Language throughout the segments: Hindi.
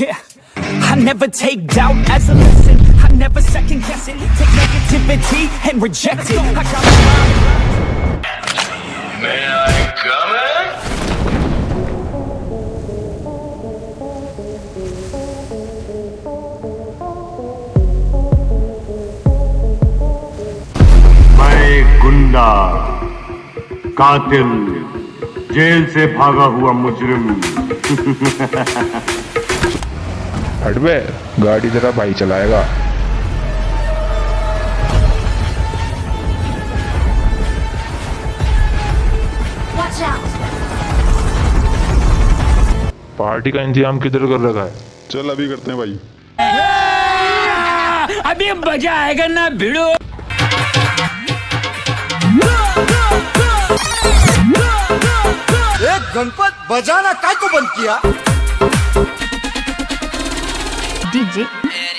Yeah. I never take doubt as a lesson. I never second guess it. Take negativity and reject it. I got my mind. May I come in? मैं गुंडा कातिल जेल से भागा हुआ मुजरिम हट बे गाड़ी तेरा भाई चलाएगा। पार्टी का इंतज़ाम किधर कर रखा है? चल अभी करते हैं भाई। अभी मज़ा आएगा ना भिड़ो। एक गणपत बजाना काय को बंद किया? DJ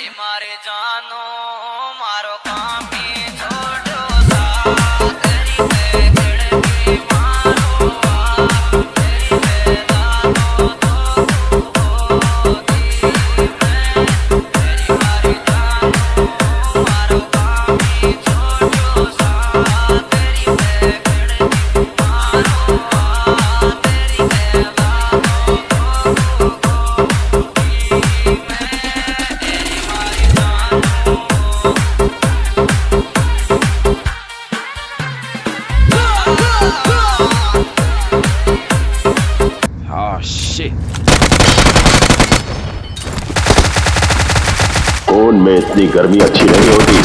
में इतनी गर्मी अच्छी नहीं होती।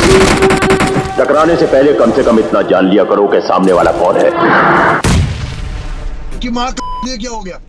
टकराने से पहले कम से कम इतना जान लिया करो कि सामने वाला कौन है। कि माँ क्या हो गया?